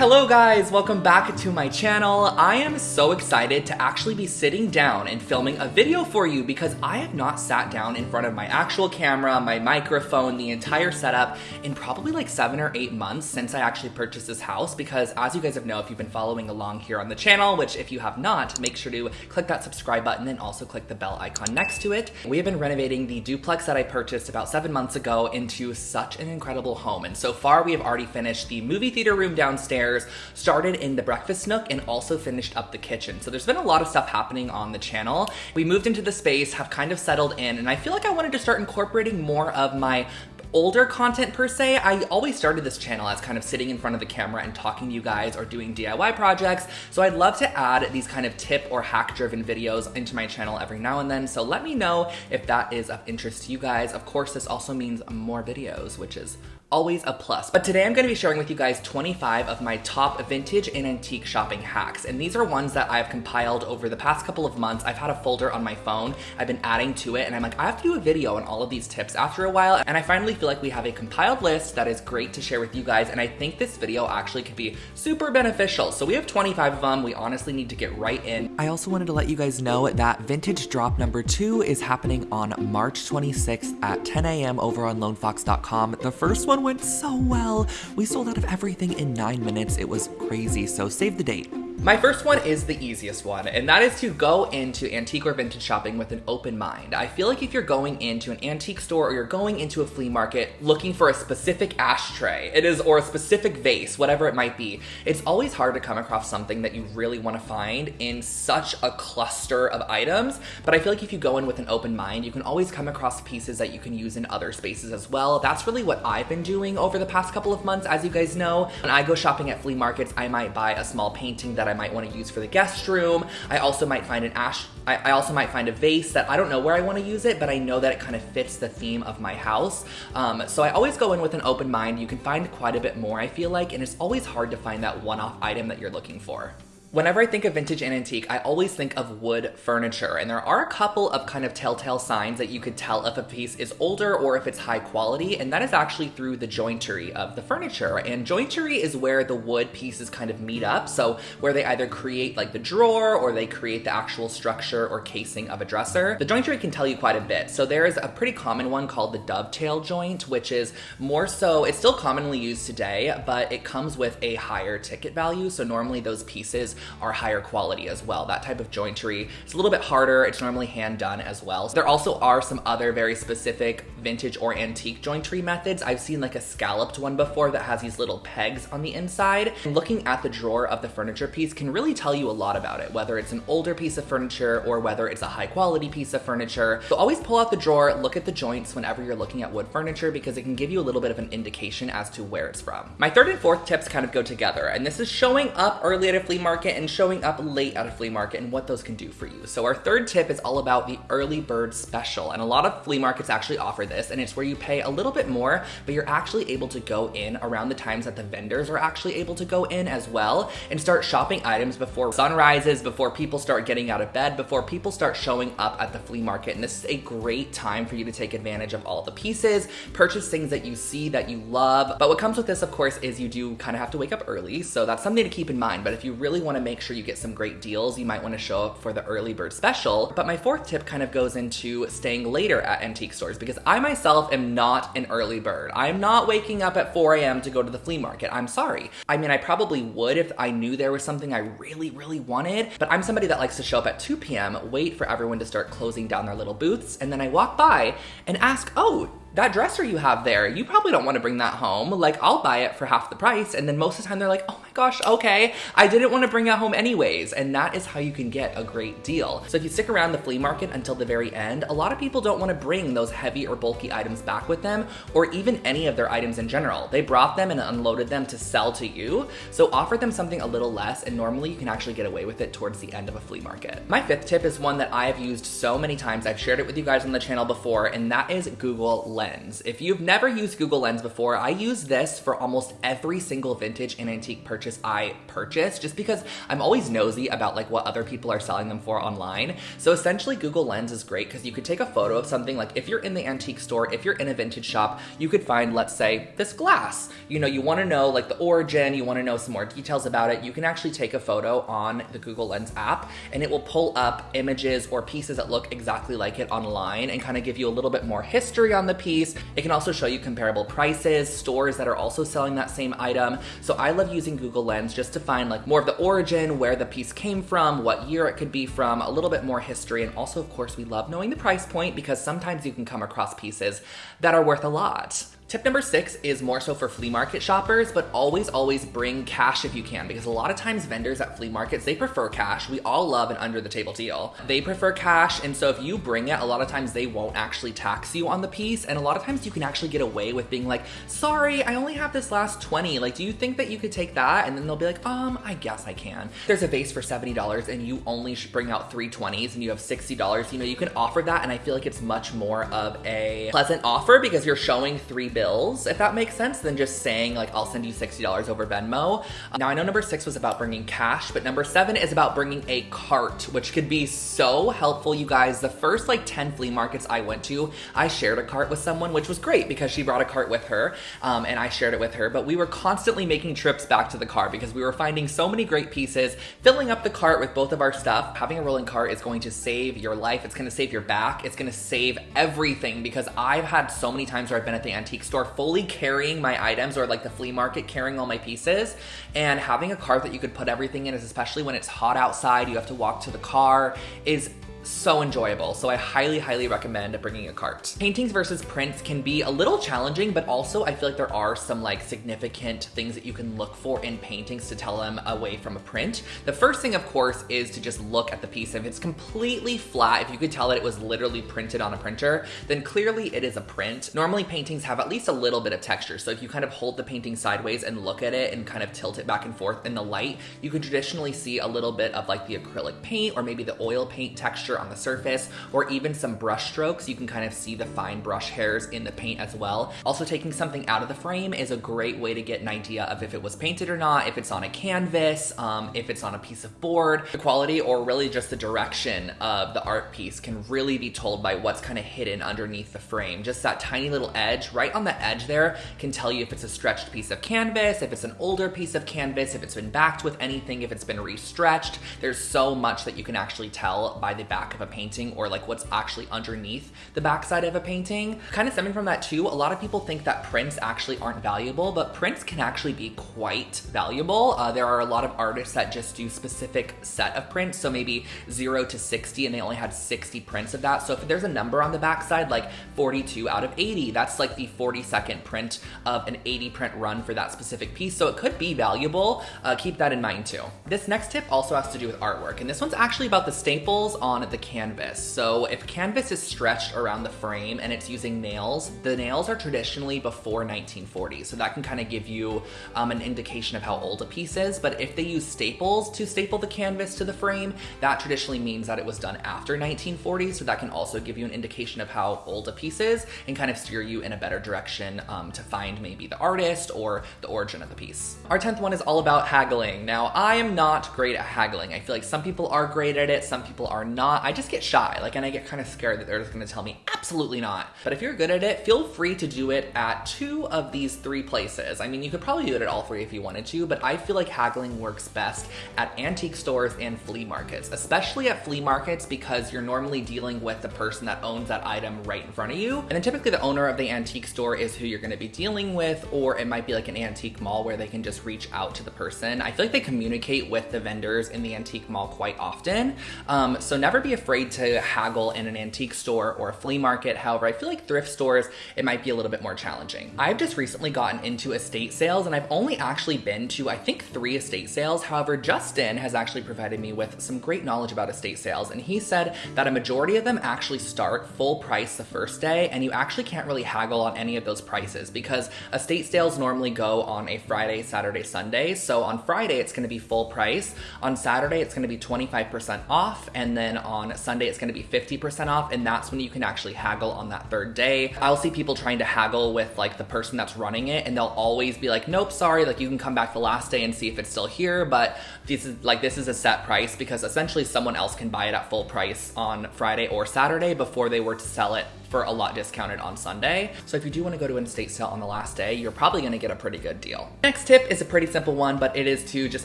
Hello guys, welcome back to my channel. I am so excited to actually be sitting down and filming a video for you because I have not sat down in front of my actual camera, my microphone, the entire setup in probably like seven or eight months since I actually purchased this house because as you guys have know if you've been following along here on the channel, which if you have not, make sure to click that subscribe button and also click the bell icon next to it. We have been renovating the duplex that I purchased about seven months ago into such an incredible home and so far we have already finished the movie theater room downstairs started in the breakfast nook, and also finished up the kitchen. So there's been a lot of stuff happening on the channel. We moved into the space, have kind of settled in, and I feel like I wanted to start incorporating more of my older content per se. I always started this channel as kind of sitting in front of the camera and talking to you guys or doing DIY projects. So I'd love to add these kind of tip or hack driven videos into my channel every now and then. So let me know if that is of interest to you guys. Of course, this also means more videos, which is always a plus. But today I'm gonna be sharing with you guys 25 of my top vintage and antique shopping hacks. And these are ones that I've compiled over the past couple of months. I've had a folder on my phone, I've been adding to it, and I'm like, I have to do a video on all of these tips after a while. And I finally feel like we have a compiled list that is great to share with you guys. And I think this video actually could be super beneficial. So we have 25 of them. We honestly need to get right in. I also wanted to let you guys know that vintage drop number two is happening on March 26th at 10 a.m. over on lonefox.com. The first one went so well. We sold out of everything in nine minutes. It was crazy, so save the date. My first one is the easiest one, and that is to go into antique or vintage shopping with an open mind. I feel like if you're going into an antique store or you're going into a flea market looking for a specific ashtray, it is, or a specific vase, whatever it might be, it's always hard to come across something that you really want to find in such a cluster of items. But I feel like if you go in with an open mind, you can always come across pieces that you can use in other spaces as well. That's really what I've been doing over the past couple of months, as you guys know. When I go shopping at flea markets, I might buy a small painting that might want to use for the guest room. I also might find an ash, I, I also might find a vase that I don't know where I want to use it, but I know that it kind of fits the theme of my house. Um, so I always go in with an open mind. You can find quite a bit more, I feel like, and it's always hard to find that one-off item that you're looking for. Whenever I think of vintage and antique, I always think of wood furniture, and there are a couple of kind of telltale signs that you could tell if a piece is older or if it's high quality, and that is actually through the jointery of the furniture. And jointery is where the wood pieces kind of meet up, so where they either create like the drawer or they create the actual structure or casing of a dresser. The jointery can tell you quite a bit. So there is a pretty common one called the dovetail joint, which is more so, it's still commonly used today, but it comes with a higher ticket value. So normally those pieces are higher quality as well. That type of jointery it's a little bit harder. It's normally hand done as well. There also are some other very specific vintage or antique jointery methods. I've seen like a scalloped one before that has these little pegs on the inside. And looking at the drawer of the furniture piece can really tell you a lot about it, whether it's an older piece of furniture or whether it's a high quality piece of furniture. So always pull out the drawer, look at the joints whenever you're looking at wood furniture because it can give you a little bit of an indication as to where it's from. My third and fourth tips kind of go together, and this is showing up early at a flea market and showing up late at a flea market and what those can do for you. So our third tip is all about the early bird special, and a lot of flea markets actually offer this, and it's where you pay a little bit more, but you're actually able to go in around the times that the vendors are actually able to go in as well and start shopping items before sun rises, before people start getting out of bed, before people start showing up at the flea market. And this is a great time for you to take advantage of all the pieces, purchase things that you see that you love. But what comes with this, of course, is you do kind of have to wake up early. So that's something to keep in mind. But if you really want to make sure you get some great deals, you might want to show up for the early bird special. But my fourth tip kind of goes into staying later at antique stores because I myself am not an early bird. I'm not waking up at 4 a.m. to go to the flea market. I'm sorry. I mean, I probably would if I knew there was something I really, really wanted, but I'm somebody that likes to show up at 2 p.m., wait for everyone to start closing down their little booths, and then I walk by and ask, oh, that dresser you have there, you probably don't want to bring that home. Like, I'll buy it for half the price. And then most of the time they're like, oh my gosh, okay, I didn't want to bring it home anyways. And that is how you can get a great deal. So if you stick around the flea market until the very end, a lot of people don't want to bring those heavy or bulky items back with them, or even any of their items in general. They brought them and unloaded them to sell to you. So offer them something a little less, and normally you can actually get away with it towards the end of a flea market. My fifth tip is one that I have used so many times. I've shared it with you guys on the channel before, and that is Google Lens. If you've never used Google Lens before, I use this for almost every single vintage and antique purchase I purchase just because I'm always nosy about like what other people are selling them for online. So essentially Google Lens is great because you could take a photo of something like if you're in the antique store, if you're in a vintage shop, you could find, let's say, this glass. You know, you wanna know like the origin, you wanna know some more details about it. You can actually take a photo on the Google Lens app and it will pull up images or pieces that look exactly like it online and kind of give you a little bit more history on the piece. It can also show you comparable prices, stores that are also selling that same item. So I love using Google Lens just to find like more of the origin, where the piece came from, what year it could be from, a little bit more history. And also, of course, we love knowing the price point because sometimes you can come across pieces that are worth a lot. Tip number six is more so for flea market shoppers, but always, always bring cash if you can, because a lot of times vendors at flea markets, they prefer cash. We all love an under the table deal. They prefer cash, and so if you bring it, a lot of times they won't actually tax you on the piece, and a lot of times you can actually get away with being like, sorry, I only have this last 20. Like, do you think that you could take that? And then they'll be like, um, I guess I can. There's a vase for $70 and you only bring out three 20s and you have $60, you know, you can offer that, and I feel like it's much more of a pleasant offer because you're showing three bills, if that makes sense, than just saying like, I'll send you $60 over Venmo. Now I know number six was about bringing cash, but number seven is about bringing a cart, which could be so helpful, you guys. The first like 10 flea markets I went to, I shared a cart with someone, which was great because she brought a cart with her um, and I shared it with her, but we were constantly making trips back to the car because we were finding so many great pieces, filling up the cart with both of our stuff. Having a rolling cart is going to save your life. It's gonna save your back. It's gonna save everything because I've had so many times where I've been at the antique store fully carrying my items or like the flea market carrying all my pieces. And having a cart that you could put everything in is especially when it's hot outside, you have to walk to the car is so enjoyable. So I highly, highly recommend bringing a cart. Paintings versus prints can be a little challenging, but also I feel like there are some like significant things that you can look for in paintings to tell them away from a print. The first thing, of course, is to just look at the piece. If it's completely flat, if you could tell that it was literally printed on a printer, then clearly it is a print. Normally paintings have at least a little bit of texture. So if you kind of hold the painting sideways and look at it and kind of tilt it back and forth in the light, you can traditionally see a little bit of like the acrylic paint or maybe the oil paint texture on the surface or even some brush strokes. You can kind of see the fine brush hairs in the paint as well. Also taking something out of the frame is a great way to get an idea of if it was painted or not, if it's on a canvas, um, if it's on a piece of board. The quality or really just the direction of the art piece can really be told by what's kind of hidden underneath the frame. Just that tiny little edge right on the edge there can tell you if it's a stretched piece of canvas, if it's an older piece of canvas, if it's been backed with anything, if it's been restretched. There's so much that you can actually tell by the back of a painting or like what's actually underneath the backside of a painting. Kind of stemming from that too, a lot of people think that prints actually aren't valuable, but prints can actually be quite valuable. Uh, there are a lot of artists that just do specific set of prints, so maybe zero to 60 and they only had 60 prints of that. So if there's a number on the backside, like 42 out of 80, that's like the 42nd print of an 80 print run for that specific piece. So it could be valuable. Uh, keep that in mind too. This next tip also has to do with artwork, and this one's actually about the staples on the canvas. So if canvas is stretched around the frame and it's using nails, the nails are traditionally before 1940. So that can kind of give you um, an indication of how old a piece is. But if they use staples to staple the canvas to the frame, that traditionally means that it was done after 1940. So that can also give you an indication of how old a piece is and kind of steer you in a better direction um, to find maybe the artist or the origin of the piece. Our 10th one is all about haggling. Now, I am not great at haggling. I feel like some people are great at it, some people are not. I just get shy, like, and I get kind of scared that they're just gonna tell me absolutely not. But if you're good at it, feel free to do it at two of these three places. I mean, you could probably do it at all three if you wanted to, but I feel like haggling works best at antique stores and flea markets, especially at flea markets because you're normally dealing with the person that owns that item right in front of you. And then typically the owner of the antique store is who you're gonna be dealing with, or it might be like an antique mall where they can just reach out to the person. I feel like they communicate with the vendors in the antique mall quite often. Um, so never be afraid to haggle in an antique store or a flea market. However, I feel like thrift stores, it might be a little bit more challenging. I've just recently gotten into estate sales and I've only actually been to, I think, three estate sales. However, Justin has actually provided me with some great knowledge about estate sales. And he said that a majority of them actually start full price the first day and you actually can't really haggle on any of those prices because estate sales normally go on a Friday, Saturday, Sunday. So on Friday, it's gonna be full price. On Saturday, it's gonna be 25% off. And then on on Sunday it's gonna be 50% off, and that's when you can actually haggle on that third day. I'll see people trying to haggle with like the person that's running it, and they'll always be like, nope, sorry, like you can come back the last day and see if it's still here, but this is like this is a set price because essentially someone else can buy it at full price on Friday or Saturday before they were to sell it for a lot discounted on Sunday. So if you do want to go to an estate sale on the last day, you're probably going to get a pretty good deal. Next tip is a pretty simple one, but it is to just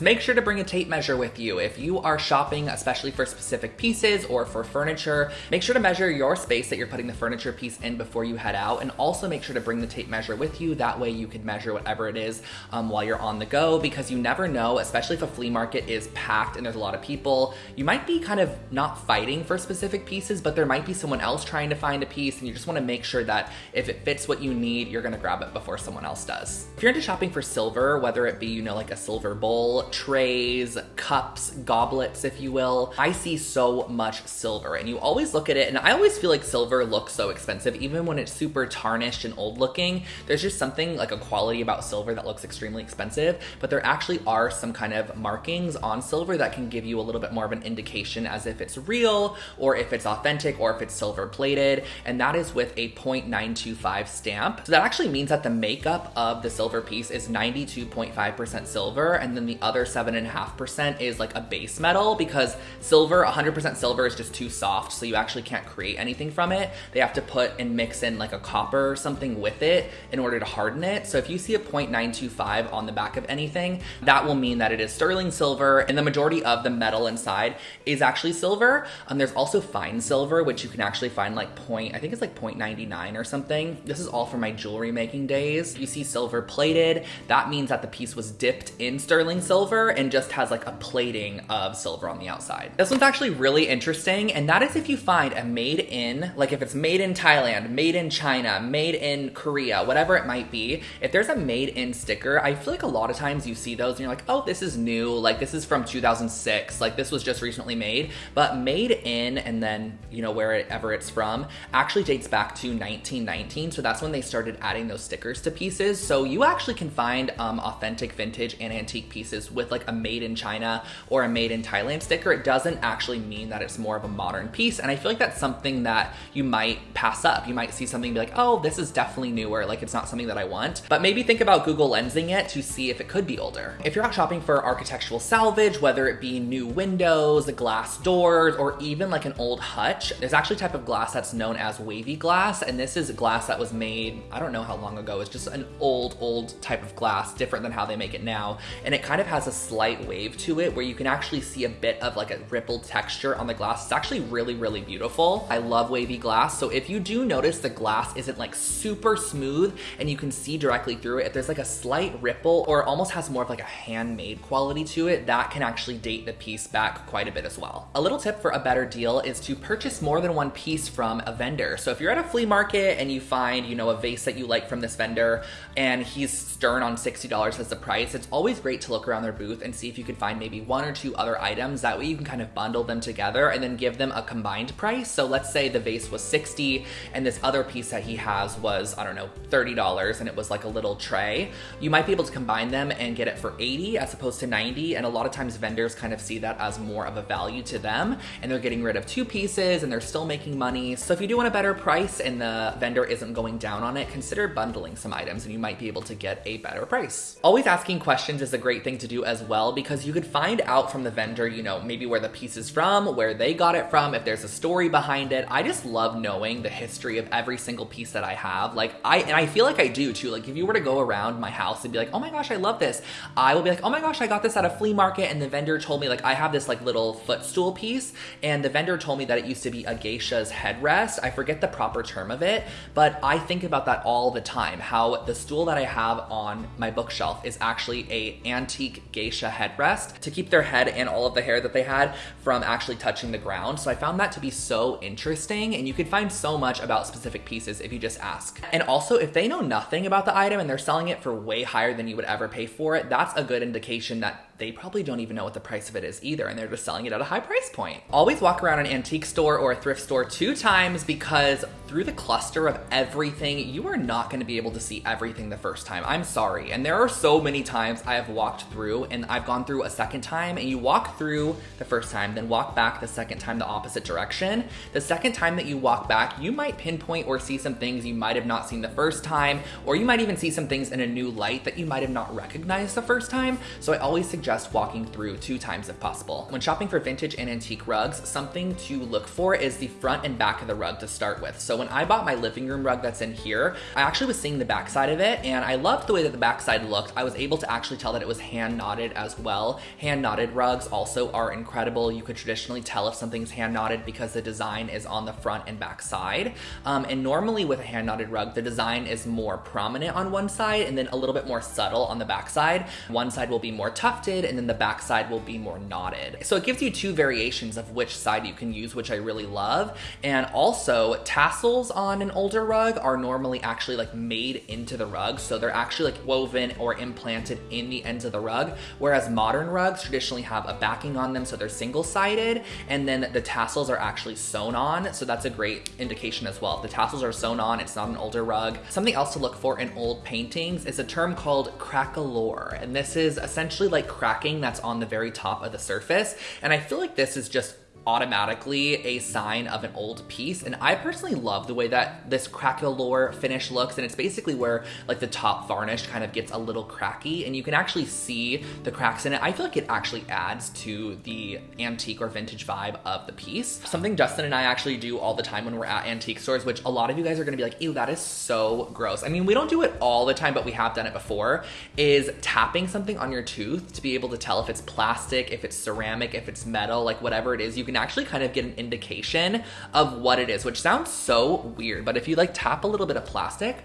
make sure to bring a tape measure with you. If you are shopping, especially for specific pieces or for furniture, make sure to measure your space that you're putting the furniture piece in before you head out. And also make sure to bring the tape measure with you. That way you can measure whatever it is um, while you're on the go because you never know, especially if a flea market is packed and there's a lot of people, you might be kind of not fighting for specific pieces, but there might be someone else trying to find a piece and you just wanna make sure that if it fits what you need, you're gonna grab it before someone else does. If you're into shopping for silver, whether it be, you know, like a silver bowl, trays, cups, goblets, if you will, I see so much silver and you always look at it and I always feel like silver looks so expensive, even when it's super tarnished and old looking, there's just something like a quality about silver that looks extremely expensive, but there actually are some kind of markings on silver that can give you a little bit more of an indication as if it's real or if it's authentic or if it's silver plated. And that is with a 0.925 stamp. So that actually means that the makeup of the silver piece is 92.5% silver. And then the other 7.5% is like a base metal because silver, 100% silver is just too soft. So you actually can't create anything from it. They have to put and mix in like a copper or something with it in order to harden it. So if you see a 0.925 on the back of anything, that will mean that it is sterling silver and the majority of the metal inside is actually silver. Um, there's also fine silver, which you can actually find like point, I think like 0.99 or something. This is all from my jewelry making days. You see silver plated. That means that the piece was dipped in sterling silver and just has like a plating of silver on the outside. This one's actually really interesting. And that is if you find a made in, like if it's made in Thailand, made in China, made in Korea, whatever it might be, if there's a made in sticker, I feel like a lot of times you see those and you're like, oh, this is new. Like this is from 2006. Like this was just recently made, but made in and then, you know, wherever it's from actually dates back to 1919. So that's when they started adding those stickers to pieces. So you actually can find um, authentic vintage and antique pieces with like a made in China or a made in Thailand sticker. It doesn't actually mean that it's more of a modern piece. And I feel like that's something that you might pass up. You might see something be like, oh, this is definitely newer. Like it's not something that I want, but maybe think about Google lensing it to see if it could be older. If you're out shopping for architectural salvage, whether it be new windows, glass doors, or even like an old hutch, there's actually a type of glass that's known as wavy glass. And this is glass that was made, I don't know how long ago, it's just an old, old type of glass, different than how they make it now. And it kind of has a slight wave to it where you can actually see a bit of like a rippled texture on the glass. It's actually really, really beautiful. I love wavy glass. So if you do notice the glass isn't like super smooth and you can see directly through it, if there's like a slight ripple or almost has more of like a handmade quality to it, that can actually date the piece back quite a bit as well. A little tip for a better deal is to purchase more than one piece from a vendor. So if you're at a flea market and you find, you know, a vase that you like from this vendor and he's stern on $60 as the price, it's always great to look around their booth and see if you can find maybe one or two other items. That way you can kind of bundle them together and then give them a combined price. So let's say the vase was 60 and this other piece that he has was, I don't know, $30 and it was like a little tray. You might be able to combine them and get it for 80 as opposed to 90. And a lot of times vendors kind of see that as more of a value to them and they're getting rid of two pieces and they're still making money. So if you do want a better price and the vendor isn't going down on it, consider bundling some items and you might be able to get a better price. Always asking questions is a great thing to do as well because you could find out from the vendor, you know, maybe where the piece is from, where they got it from, if there's a story behind it. I just love knowing the history of every single piece that I have. Like I, and I feel like I do too. Like if you were to go around my house and be like, oh my gosh, I love this. I will be like, oh my gosh, I got this at a flea market and the vendor told me like, I have this like little footstool piece and the vendor told me that it used to be a geisha's headrest. I forget the proper term of it, but I think about that all the time. How the stool that I have on my bookshelf is actually a antique geisha headrest to keep their head and all of the hair that they had from actually touching the ground. So I found that to be so interesting and you could find so much about specific pieces if you just ask. And also if they know nothing about the item and they're selling it for way higher than you would ever pay for it, that's a good indication that they probably don't even know what the price of it is either and they're just selling it at a high price point. Always walk around an antique store or a thrift store two times because through the cluster of everything, you are not going to be able to see everything the first time. I'm sorry. And there are so many times I have walked through and I've gone through a second time and you walk through the first time, then walk back the second second time the opposite direction. The second time that you walk back, you might pinpoint or see some things you might have not seen the first time, or you might even see some things in a new light that you might have not recognized the first time. So I always suggest walking through two times if possible. When shopping for vintage and antique rugs, something to look for is the front and back of the rug to start with. So when I bought my living room rug that's in here, I actually was seeing the backside of it and I loved the way that the backside looked. I was able to actually tell that it was hand knotted as well. Hand knotted rugs also are incredible. You could traditionally tell if something's hand knotted because the design is on the front and back side. Um, and normally with a hand knotted rug, the design is more prominent on one side and then a little bit more subtle on the back side. One side will be more tufted and then the back side will be more knotted. So it gives you two variations of which side you can use, which I really love. And also tassels on an older rug are normally actually like made into the rug. So they're actually like woven or implanted in the ends of the rug. Whereas modern rugs traditionally have a backing on them. So they're single sided and then the tassels are actually sewn on. So that's a great indication as well. If the tassels are sewn on, it's not an older rug. Something else to look for in old paintings is a term called craquelure. And this is essentially like cracking that's on the very top of the surface. And I feel like this is just automatically a sign of an old piece. And I personally love the way that this craquelure finish looks. And it's basically where like the top varnish kind of gets a little cracky and you can actually see the cracks in it. I feel like it actually adds to the antique or vintage vibe of the piece. Something Justin and I actually do all the time when we're at antique stores, which a lot of you guys are gonna be like, ew, that is so gross. I mean, we don't do it all the time, but we have done it before, is tapping something on your tooth to be able to tell if it's plastic, if it's ceramic, if it's metal, like whatever it is, you can actually kind of get an indication of what it is, which sounds so weird. But if you like tap a little bit of plastic,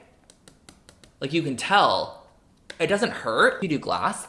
like you can tell it doesn't hurt. You do glass,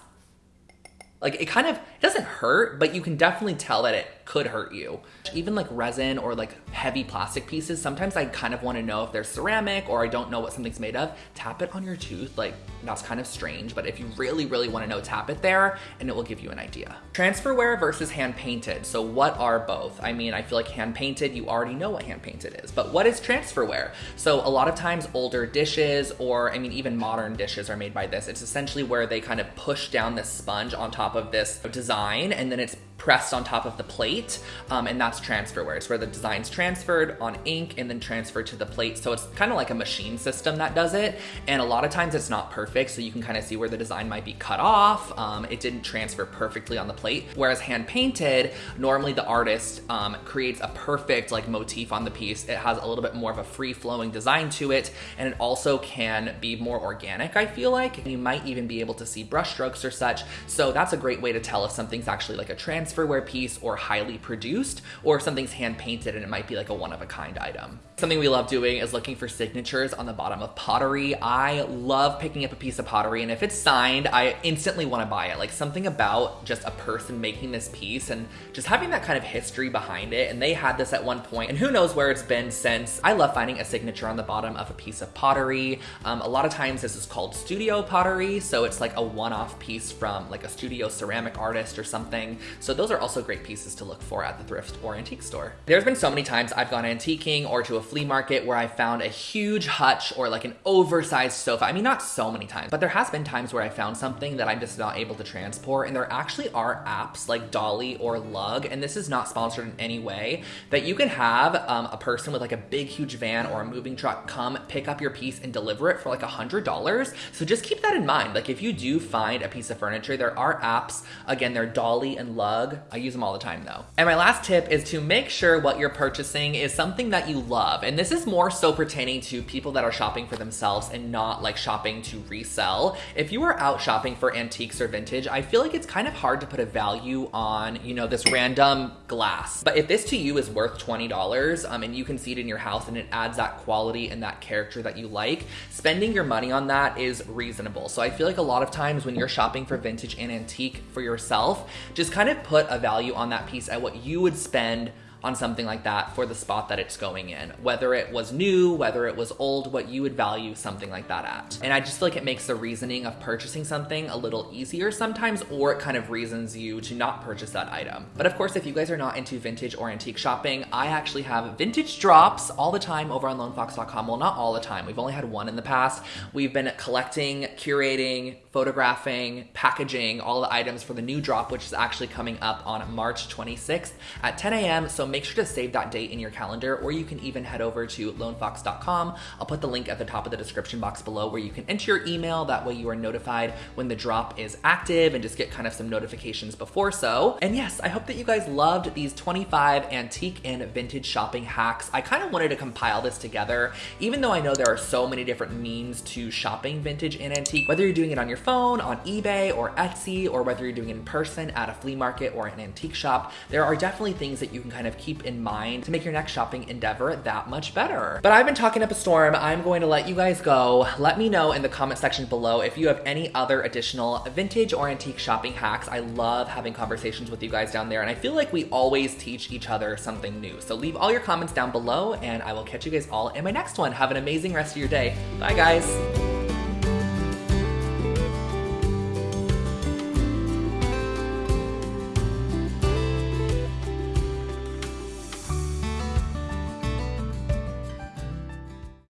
like it kind of doesn't hurt, but you can definitely tell that it could hurt you. Even like resin or like heavy plastic pieces, sometimes I kind of want to know if they're ceramic or I don't know what something's made of. Tap it on your tooth, like that's kind of strange, but if you really, really want to know, tap it there and it will give you an idea. Transferware versus hand painted. So what are both? I mean, I feel like hand painted, you already know what hand painted is, but what is transferware? So a lot of times older dishes or I mean, even modern dishes are made by this. It's essentially where they kind of push down this sponge on top of this design and then it's pressed on top of the plate, um, and that's transferware. It's where the design's transferred on ink and then transferred to the plate. So it's kind of like a machine system that does it, and a lot of times it's not perfect, so you can kind of see where the design might be cut off. Um, it didn't transfer perfectly on the plate. Whereas hand painted, normally the artist um, creates a perfect like motif on the piece. It has a little bit more of a free flowing design to it, and it also can be more organic, I feel like. You might even be able to see brush strokes or such. So that's a great way to tell if something's actually like a trans transferware piece or highly produced, or if something's hand painted and it might be like a one of a kind item. Something we love doing is looking for signatures on the bottom of pottery. I love picking up a piece of pottery and if it's signed, I instantly want to buy it. Like something about just a person making this piece and just having that kind of history behind it. And they had this at one point and who knows where it's been since. I love finding a signature on the bottom of a piece of pottery. Um, a lot of times this is called studio pottery. So it's like a one-off piece from like a studio ceramic artist or something. So those are also great pieces to look for at the thrift or antique store. There's been so many times I've gone antiquing or to a flea market where I found a huge hutch or like an oversized sofa. I mean, not so many times, but there has been times where I found something that I'm just not able to transport. And there actually are apps like Dolly or Lugg, and this is not sponsored in any way, that you can have um, a person with like a big, huge van or a moving truck come pick up your piece and deliver it for like a $100. So just keep that in mind. Like if you do find a piece of furniture, there are apps, again, they're Dolly and Lugg. I use them all the time though. And my last tip is to make sure what you're purchasing is something that you love. And this is more so pertaining to people that are shopping for themselves and not like shopping to resell. If you are out shopping for antiques or vintage, I feel like it's kind of hard to put a value on, you know, this random glass. But if this to you is worth $20 um, and you can see it in your house and it adds that quality and that character that you like, spending your money on that is reasonable. So I feel like a lot of times when you're shopping for vintage and antique for yourself, just kind of put a value on that piece at what you would spend on something like that for the spot that it's going in. Whether it was new, whether it was old, what you would value something like that at. And I just feel like it makes the reasoning of purchasing something a little easier sometimes, or it kind of reasons you to not purchase that item. But of course, if you guys are not into vintage or antique shopping, I actually have vintage drops all the time over on lonefox.com. Well, not all the time. We've only had one in the past. We've been collecting, curating, photographing, packaging all the items for the new drop, which is actually coming up on March 26th at 10 a.m. So make sure to save that date in your calendar, or you can even head over to lonefox.com. I'll put the link at the top of the description box below where you can enter your email. That way you are notified when the drop is active and just get kind of some notifications before so. And yes, I hope that you guys loved these 25 antique and vintage shopping hacks. I kind of wanted to compile this together, even though I know there are so many different means to shopping vintage and antique, whether you're doing it on your phone, on eBay or Etsy, or whether you're doing it in person at a flea market or an antique shop, there are definitely things that you can kind of keep in mind to make your next shopping endeavor that much better. But I've been talking up a storm. I'm going to let you guys go. Let me know in the comment section below if you have any other additional vintage or antique shopping hacks. I love having conversations with you guys down there, and I feel like we always teach each other something new. So leave all your comments down below, and I will catch you guys all in my next one. Have an amazing rest of your day. Bye, guys.